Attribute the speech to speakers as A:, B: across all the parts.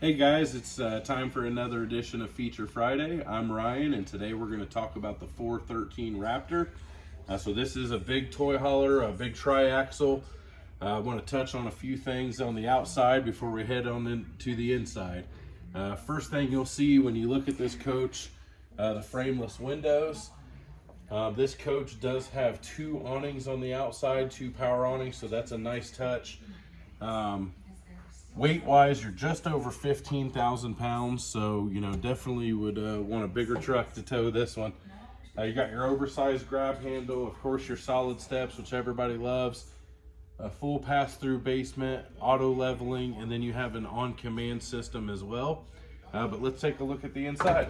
A: Hey guys, it's uh, time for another edition of Feature Friday. I'm Ryan, and today we're going to talk about the 413 Raptor. Uh, so this is a big toy hauler, a big triaxle. Uh, I want to touch on a few things on the outside before we head on into the inside. Uh, first thing you'll see when you look at this coach, uh, the frameless windows. Uh, this coach does have two awnings on the outside, two power awnings, so that's a nice touch. Um, weight wise you're just over 15,000 pounds so you know definitely would uh, want a bigger truck to tow this one. Uh, you got your oversized grab handle of course your solid steps which everybody loves a full pass-through basement auto leveling and then you have an on-command system as well. Uh, but let's take a look at the inside.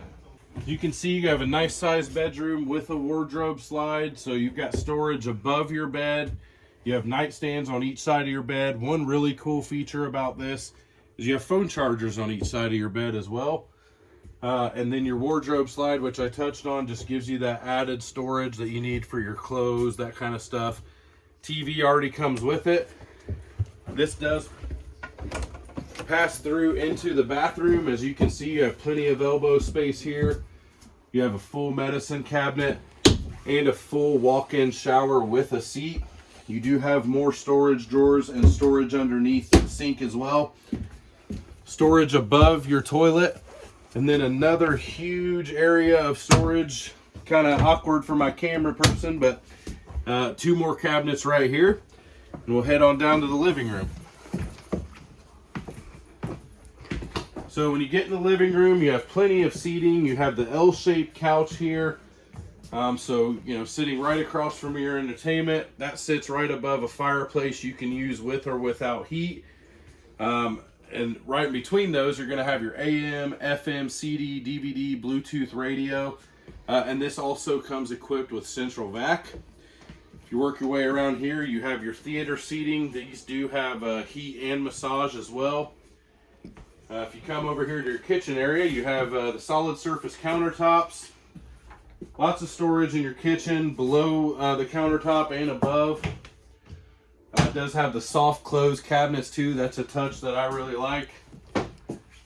A: You can see you have a nice sized bedroom with a wardrobe slide so you've got storage above your bed you have nightstands on each side of your bed. One really cool feature about this is you have phone chargers on each side of your bed as well. Uh, and then your wardrobe slide, which I touched on, just gives you that added storage that you need for your clothes, that kind of stuff. TV already comes with it. This does pass through into the bathroom. As you can see, you have plenty of elbow space here. You have a full medicine cabinet and a full walk-in shower with a seat. You do have more storage drawers and storage underneath the sink as well. Storage above your toilet. And then another huge area of storage. Kind of awkward for my camera person, but uh, two more cabinets right here. And we'll head on down to the living room. So when you get in the living room, you have plenty of seating. You have the L-shaped couch here. Um, so, you know, sitting right across from your entertainment, that sits right above a fireplace you can use with or without heat. Um, and right in between those, you're going to have your AM, FM, CD, DVD, Bluetooth radio. Uh, and this also comes equipped with central vac. If you work your way around here, you have your theater seating. These do have uh, heat and massage as well. Uh, if you come over here to your kitchen area, you have uh, the solid surface countertops. Lots of storage in your kitchen, below uh, the countertop and above. Uh, it does have the soft close cabinets too. That's a touch that I really like.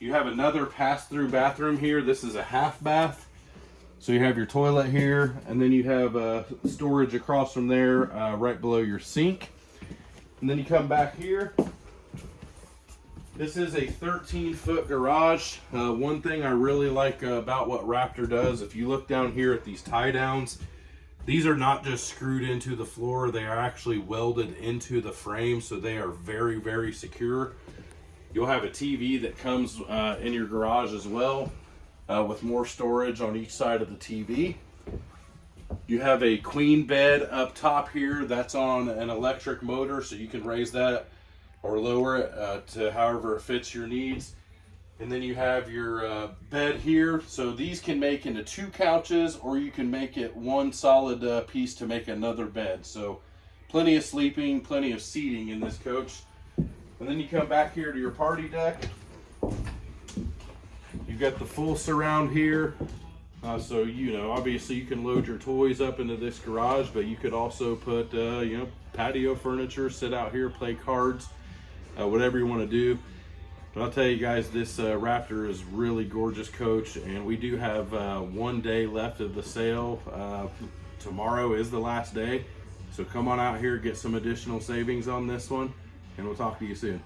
A: You have another pass-through bathroom here. This is a half bath. So you have your toilet here, and then you have uh, storage across from there, uh, right below your sink. And then you come back here, this is a 13 foot garage. Uh, one thing I really like uh, about what Raptor does, if you look down here at these tie downs, these are not just screwed into the floor, they are actually welded into the frame, so they are very, very secure. You'll have a TV that comes uh, in your garage as well, uh, with more storage on each side of the TV. You have a queen bed up top here, that's on an electric motor, so you can raise that or lower it uh, to however it fits your needs. And then you have your uh, bed here. So these can make into two couches or you can make it one solid uh, piece to make another bed. So plenty of sleeping, plenty of seating in this coach. And then you come back here to your party deck. You've got the full surround here. Uh, so, you know, obviously you can load your toys up into this garage, but you could also put, uh, you know, patio furniture, sit out here, play cards uh, whatever you want to do. But I'll tell you guys, this uh, Raptor is really gorgeous coach, and we do have uh, one day left of the sale. Uh, tomorrow is the last day, so come on out here, get some additional savings on this one, and we'll talk to you soon.